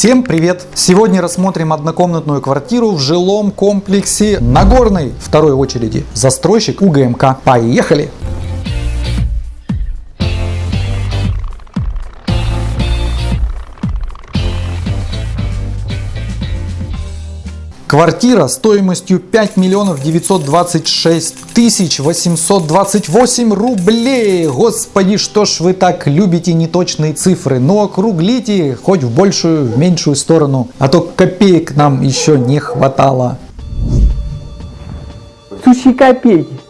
Всем привет! Сегодня рассмотрим однокомнатную квартиру в жилом комплексе Нагорной второй очереди. Застройщик УГМК. Поехали! Квартира стоимостью 5 миллионов 926 тысяч 828 рублей. Господи, что ж вы так любите неточные цифры? Ну округлите хоть в большую, в меньшую сторону, а то копеек нам еще не хватало. Сущие копейки.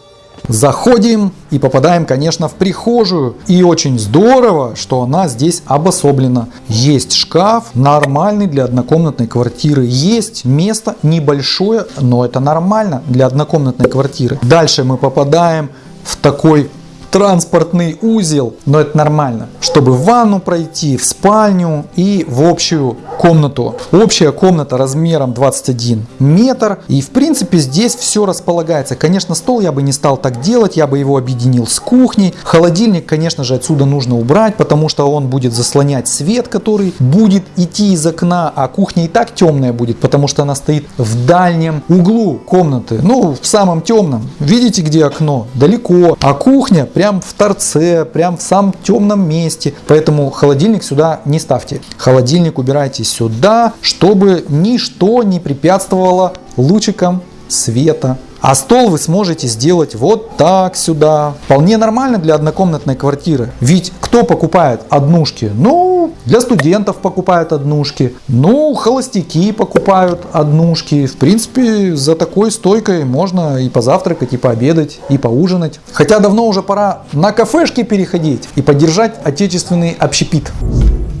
Заходим и попадаем, конечно, в прихожую. И очень здорово, что она здесь обособлена. Есть шкаф, нормальный для однокомнатной квартиры. Есть место небольшое, но это нормально для однокомнатной квартиры. Дальше мы попадаем в такой транспортный узел, но это нормально, чтобы в ванну пройти, в спальню и в общую комнату. Общая комната размером 21 метр и в принципе здесь все располагается. Конечно стол я бы не стал так делать, я бы его объединил с кухней. Холодильник конечно же отсюда нужно убрать, потому что он будет заслонять свет, который будет идти из окна, а кухня и так темная будет, потому что она стоит в дальнем углу комнаты, ну в самом темном. Видите где окно? Далеко. А кухня прям в торце, прям в самом темном месте. Поэтому холодильник сюда не ставьте. Холодильник убирайте сюда, чтобы ничто не препятствовало лучикам света. А стол вы сможете сделать вот так сюда. Вполне нормально для однокомнатной квартиры. Ведь кто покупает однушки? Ну, для студентов покупают однушки. Ну, холостяки покупают однушки. В принципе, за такой стойкой можно и позавтракать, и пообедать, и поужинать. Хотя давно уже пора на кафешки переходить и поддержать отечественный общепит.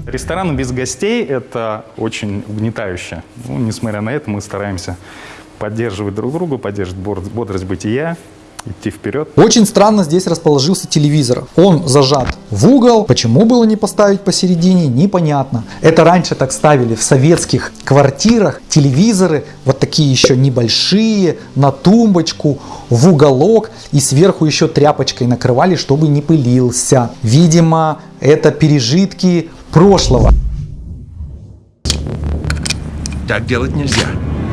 Рестораны без гостей – это очень угнетающе. Ну, несмотря на это, мы стараемся поддерживать друг друга, поддерживать бодрость бытия, идти вперед. Очень странно здесь расположился телевизор. Он зажат в угол. Почему было не поставить посередине, непонятно. Это раньше так ставили в советских квартирах. Телевизоры вот такие еще небольшие, на тумбочку, в уголок. И сверху еще тряпочкой накрывали, чтобы не пылился. Видимо, это пережитки прошлого. Так делать нельзя.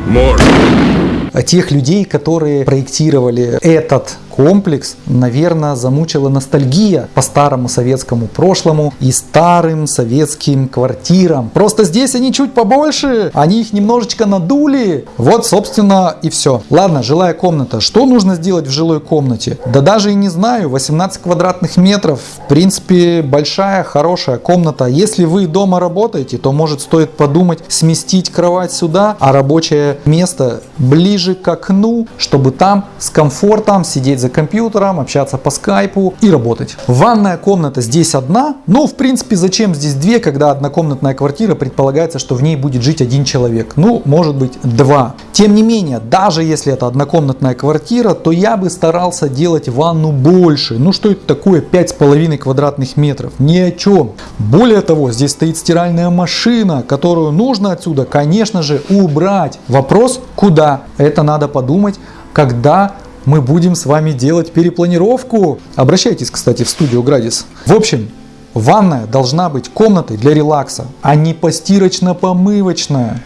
Можно. Тех людей, которые проектировали этот комплекс, наверное, замучила ностальгия по старому советскому прошлому и старым советским квартирам. Просто здесь они чуть побольше, они их немножечко надули. Вот, собственно, и все. Ладно, жилая комната. Что нужно сделать в жилой комнате? Да даже и не знаю. 18 квадратных метров. В принципе, большая, хорошая комната. Если вы дома работаете, то может стоит подумать сместить кровать сюда, а рабочее место ближе к окну, чтобы там с комфортом сидеть за компьютером, общаться по скайпу и работать. Ванная комната здесь одна, но в принципе зачем здесь две, когда однокомнатная квартира предполагается, что в ней будет жить один человек, ну может быть два. Тем не менее, даже если это однокомнатная квартира, то я бы старался делать ванну больше. Ну что это такое 5,5 квадратных метров? Ни о чем. Более того, здесь стоит стиральная машина, которую нужно отсюда, конечно же, убрать. Вопрос, куда? Это надо подумать, когда мы будем с вами делать перепланировку. Обращайтесь, кстати, в студию Градис. В общем, ванная должна быть комнатой для релакса, а не постирочно-помывочная.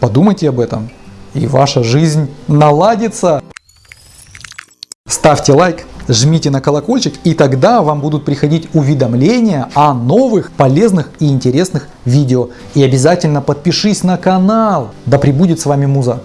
Подумайте об этом, и ваша жизнь наладится. Ставьте лайк, жмите на колокольчик, и тогда вам будут приходить уведомления о новых полезных и интересных видео. И обязательно подпишись на канал. Да пребудет с вами Муза.